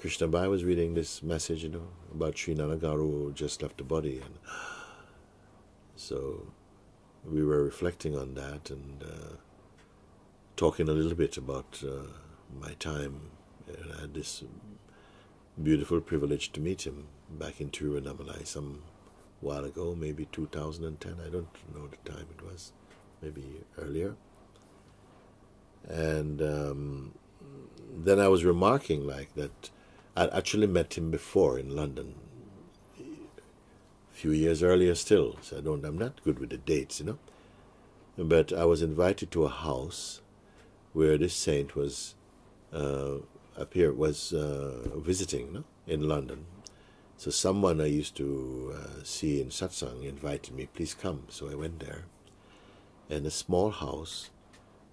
Krishna Bai was reading this message, you know, about Sri Nanagaru just left the body, and so we were reflecting on that and uh, talking a little bit about uh, my time. And I had this beautiful privilege to meet him back in Tiruvannamalai some while ago, maybe 2010. I don't know the time it was, maybe earlier. And um, then I was remarking like that I'd actually met him before in London, a few years earlier still. So I don't, I'm not good with the dates, you know. But I was invited to a house where this saint was uh, appear was uh, visiting no? in London. So someone I used to uh, see in satsang invited me, please come. So I went there, and a small house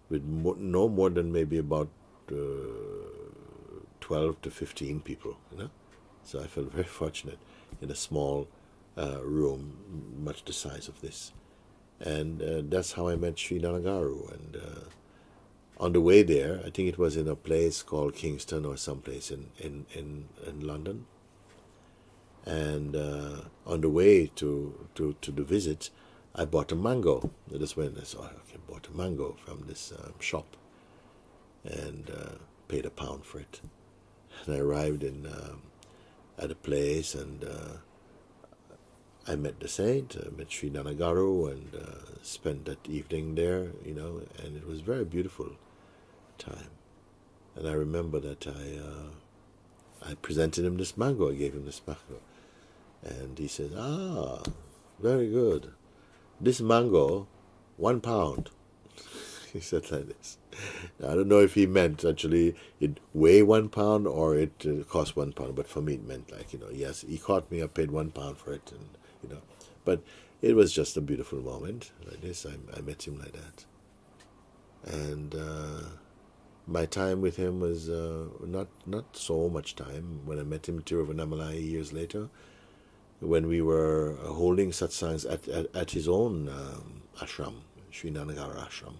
with no more than maybe about uh, 12 to 15 people, you know. So I felt very fortunate in a small uh, room, much the size of this. And uh, that's how I met Sri Nanagaru. And uh, on the way there, I think it was in a place called Kingston or someplace in, in, in, in London. And uh, on the way to, to, to the visit, I bought a mango. That's when I saw I bought a mango from this um, shop and uh, paid a pound for it. And I arrived in um, at a place and uh, I met the saint, I met Sri Nanagaru and uh, spent that evening there, you know, and it was very beautiful time. And I remember that I uh, I presented him this mango. I gave him this mango, and he said, "Ah, very good. This mango, one pound." he said like this. Now, I don't know if he meant actually it weigh one pound or it uh, cost one pound, but for me it meant like you know, yes, he caught me. I paid one pound for it, and you know, but it was just a beautiful moment like this. I, I met him like that, and. Uh, my time with him was uh, not not so much time. When I met him in Tiruvannamalai years later, when we were holding satsangs at, at, at his own um, ashram, Sri Nanagaru ashram,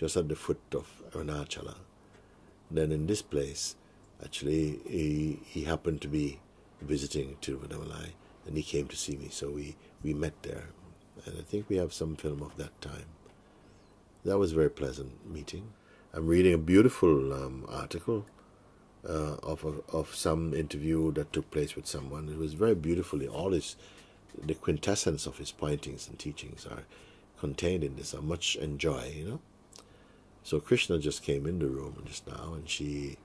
just at the foot of Arunachala. Then in this place, actually, he, he happened to be visiting Tiruvannamalai, and he came to see me, so we, we met there. And I think we have some film of that time. That was a very pleasant meeting. I'm reading a beautiful um, article uh, of a, of some interview that took place with someone. It was very beautifully all his the quintessence of his pointings and teachings are contained in this. I much enjoy, you know. So Krishna just came in the room just now, and she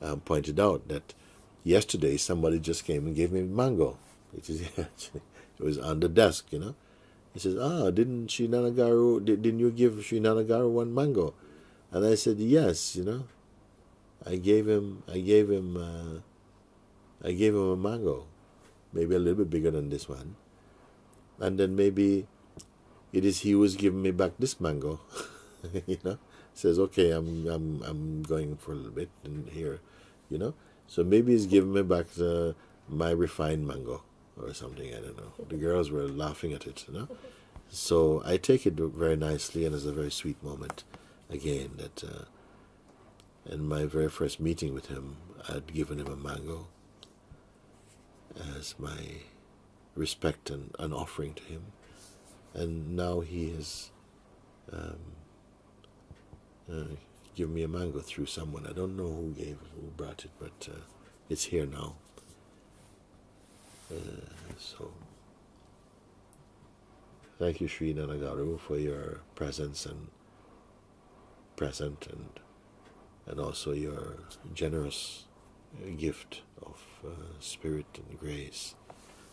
um, pointed out that yesterday somebody just came and gave me a mango. It is it was on the desk, you know. He says, "Ah, didn't Sri Nanagaru? Did, didn't you give Sri Nanagaru one mango?" And I said, yes, you know. I gave him, I gave him, uh, I gave him a mango, maybe a little bit bigger than this one. And then maybe it is he who's giving me back this mango, you know. Says, okay, I'm, I'm, I'm going for a little bit in here, you know. So maybe he's giving me back the, my refined mango or something. I don't know. The girls were laughing at it, you know. So I take it very nicely, and it's a very sweet moment again that uh, in my very first meeting with him, I'd given him a mango as my respect and an offering to him, and now he has um, uh, given me a mango through someone. I don't know who gave it, who brought it, but uh, it's here now. Uh, so, thank you, Sri Nanagaru, for your presence and present and and also your generous gift of uh, spirit and grace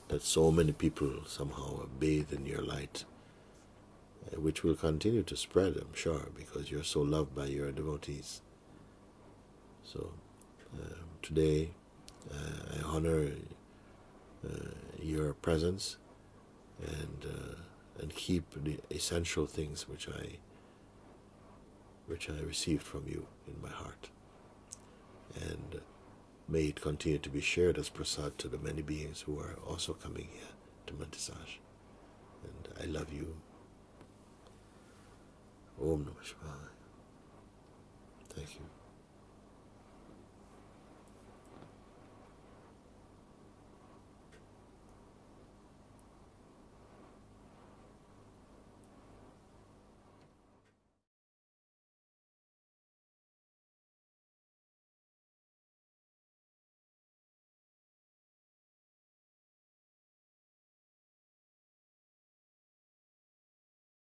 that so many people somehow bathe in your light, which will continue to spread, I'm sure, because you're so loved by your devotees. So uh, today uh, I honor uh, your presence and uh, and keep the essential things which I which I received from you in my heart. And may it continue to be shared as prasad to the many beings who are also coming here to Monte Sahaja. And I love you. Om Namah Shivaya. Thank you.